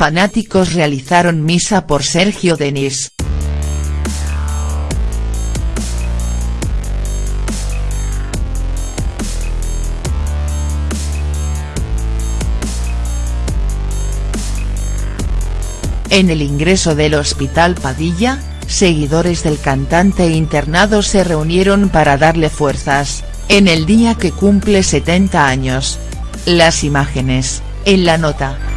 fanáticos realizaron misa por Sergio Denis. En el ingreso del Hospital Padilla, seguidores del cantante internado se reunieron para darle fuerzas, en el día que cumple 70 años. Las imágenes, en la nota.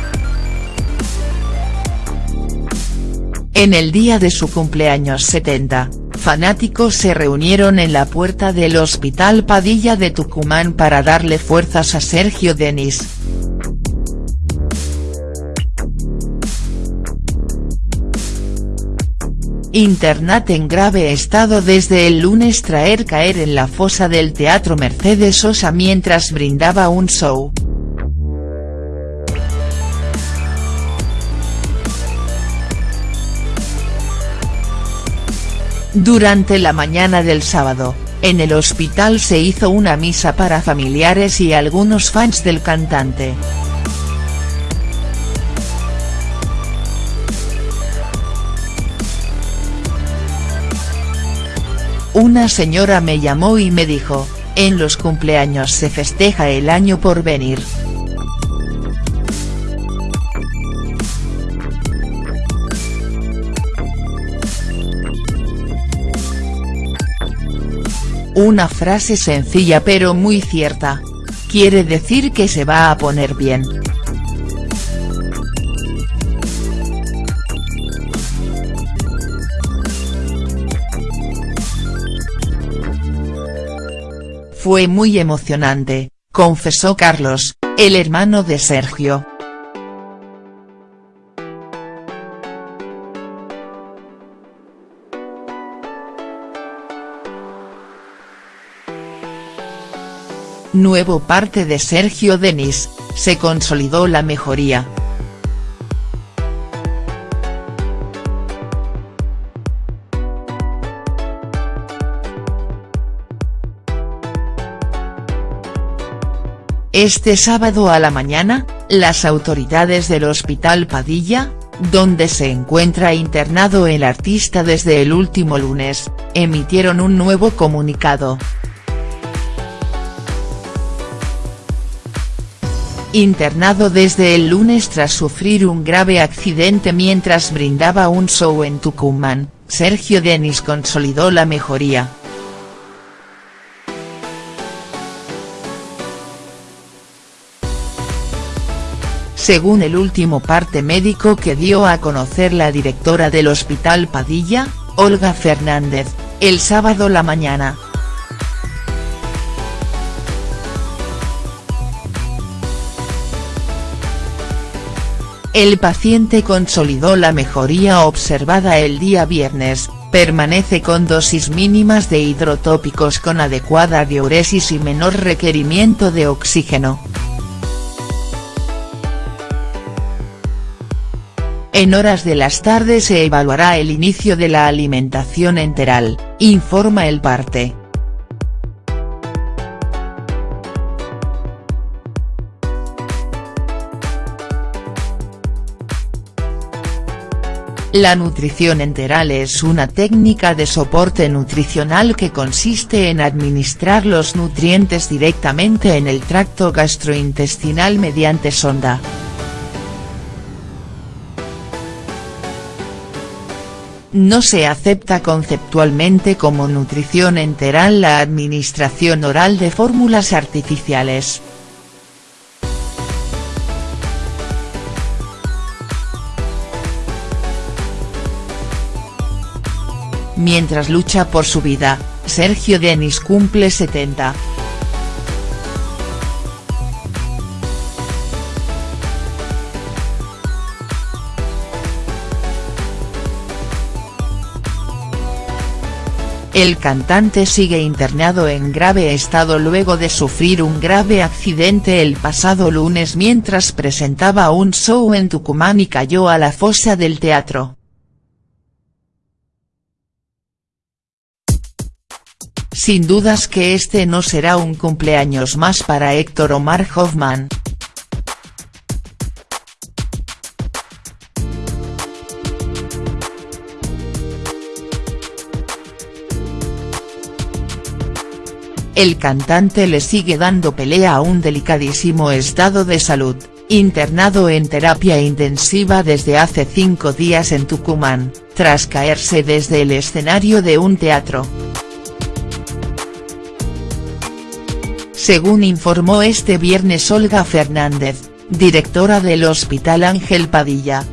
En el día de su cumpleaños 70, fanáticos se reunieron en la puerta del Hospital Padilla de Tucumán para darle fuerzas a Sergio Denis. Internat en grave estado desde el lunes traer caer en la fosa del Teatro Mercedes Sosa mientras brindaba un show. Durante la mañana del sábado, en el hospital se hizo una misa para familiares y algunos fans del cantante. Una señora me llamó y me dijo, en los cumpleaños se festeja el año por venir. Una frase sencilla pero muy cierta. Quiere decir que se va a poner bien. Fue muy emocionante, confesó Carlos, el hermano de Sergio. Nuevo parte de Sergio Denis, se consolidó la mejoría. Este sábado a la mañana, las autoridades del Hospital Padilla, donde se encuentra internado el artista desde el último lunes, emitieron un nuevo comunicado. Internado desde el lunes tras sufrir un grave accidente mientras brindaba un show en Tucumán, Sergio Denis consolidó la mejoría. Según el último parte médico que dio a conocer la directora del Hospital Padilla, Olga Fernández, el sábado la mañana. El paciente consolidó la mejoría observada el día viernes, permanece con dosis mínimas de hidrotópicos con adecuada diuresis y menor requerimiento de oxígeno. En horas de las tardes se evaluará el inicio de la alimentación enteral, informa el parte. La nutrición enteral es una técnica de soporte nutricional que consiste en administrar los nutrientes directamente en el tracto gastrointestinal mediante sonda. No se acepta conceptualmente como nutrición enteral la administración oral de fórmulas artificiales. Mientras lucha por su vida, Sergio Denis cumple 70. El cantante sigue internado en grave estado luego de sufrir un grave accidente el pasado lunes mientras presentaba un show en Tucumán y cayó a la fosa del teatro. Sin dudas que este no será un cumpleaños más para Héctor Omar Hoffman. El cantante le sigue dando pelea a un delicadísimo estado de salud, internado en terapia intensiva desde hace cinco días en Tucumán, tras caerse desde el escenario de un teatro. Según informó este viernes Olga Fernández, directora del Hospital Ángel Padilla,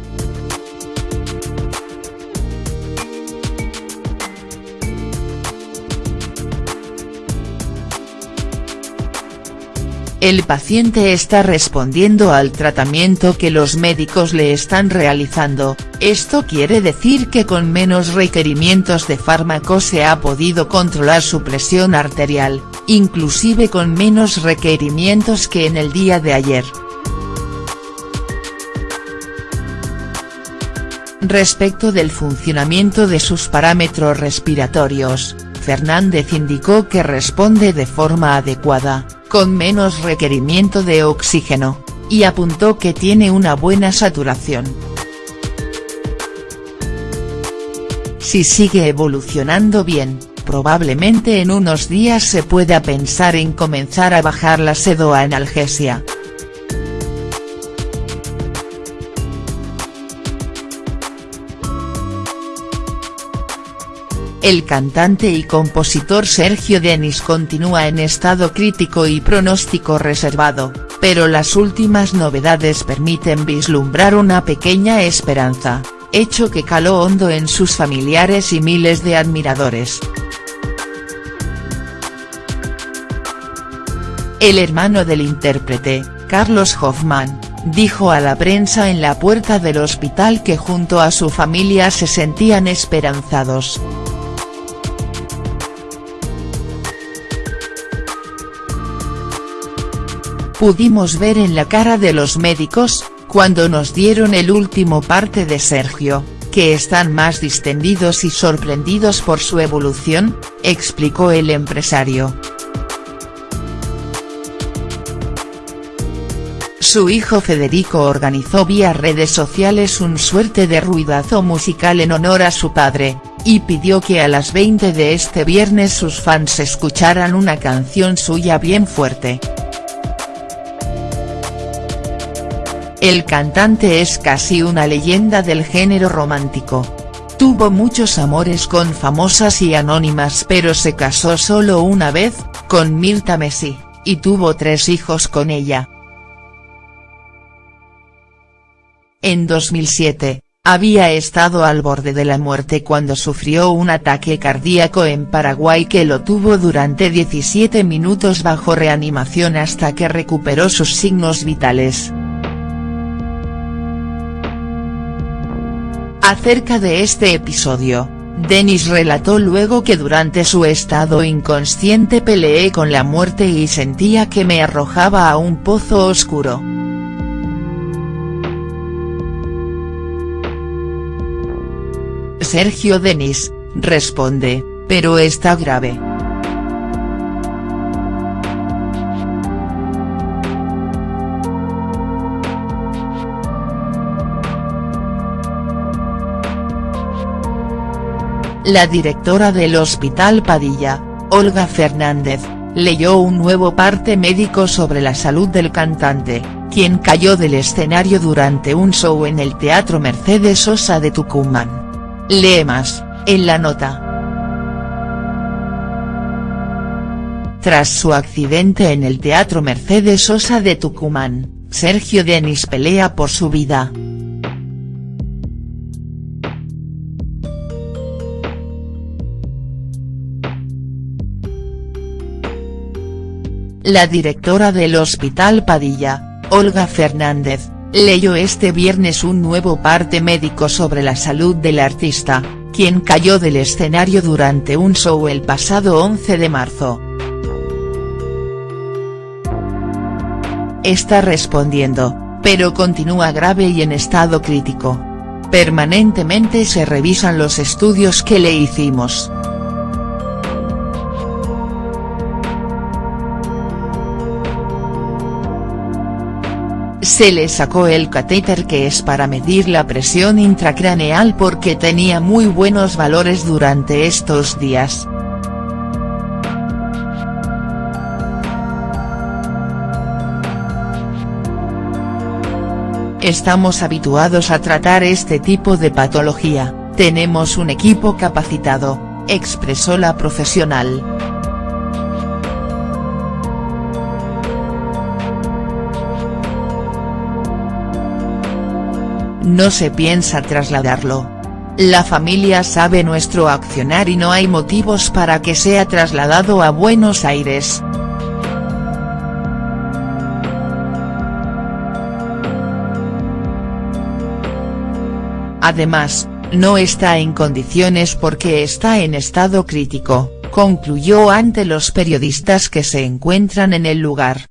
El paciente está respondiendo al tratamiento que los médicos le están realizando, esto quiere decir que con menos requerimientos de fármaco se ha podido controlar su presión arterial, inclusive con menos requerimientos que en el día de ayer. Respecto del funcionamiento de sus parámetros respiratorios, Fernández indicó que responde de forma adecuada, con menos requerimiento de oxígeno, y apuntó que tiene una buena saturación. Si sigue evolucionando bien, probablemente en unos días se pueda pensar en comenzar a bajar la sedoanalgesia. El cantante y compositor Sergio Denis continúa en estado crítico y pronóstico reservado, pero las últimas novedades permiten vislumbrar una pequeña esperanza, hecho que caló hondo en sus familiares y miles de admiradores. El hermano del intérprete, Carlos Hoffman, dijo a la prensa en la puerta del hospital que junto a su familia se sentían esperanzados. Pudimos ver en la cara de los médicos, cuando nos dieron el último parte de Sergio, que están más distendidos y sorprendidos por su evolución, explicó el empresario. Su hijo Federico organizó vía redes sociales un suerte de ruidazo musical en honor a su padre, y pidió que a las 20 de este viernes sus fans escucharan una canción suya bien fuerte. El cantante es casi una leyenda del género romántico. Tuvo muchos amores con famosas y anónimas pero se casó solo una vez, con Mirta Messi, y tuvo tres hijos con ella. En 2007, había estado al borde de la muerte cuando sufrió un ataque cardíaco en Paraguay que lo tuvo durante 17 minutos bajo reanimación hasta que recuperó sus signos vitales. Acerca de este episodio, Denis relató luego que durante su estado inconsciente peleé con la muerte y sentía que me arrojaba a un pozo oscuro. Sergio Denis, responde, pero está grave. La directora del Hospital Padilla, Olga Fernández, leyó un nuevo parte médico sobre la salud del cantante, quien cayó del escenario durante un show en el Teatro Mercedes Sosa de Tucumán. Lee más, en la nota. Tras su accidente en el Teatro Mercedes Sosa de Tucumán, Sergio Denis pelea por su vida. La directora del Hospital Padilla, Olga Fernández, leyó este viernes un nuevo parte médico sobre la salud del artista, quien cayó del escenario durante un show el pasado 11 de marzo. Está respondiendo, pero continúa grave y en estado crítico. Permanentemente se revisan los estudios que le hicimos. se le sacó el catéter que es para medir la presión intracraneal porque tenía muy buenos valores durante estos días. Estamos habituados a tratar este tipo de patología, tenemos un equipo capacitado, expresó la profesional. No se piensa trasladarlo. La familia sabe nuestro accionar y no hay motivos para que sea trasladado a Buenos Aires. Además, no está en condiciones porque está en estado crítico, concluyó ante los periodistas que se encuentran en el lugar.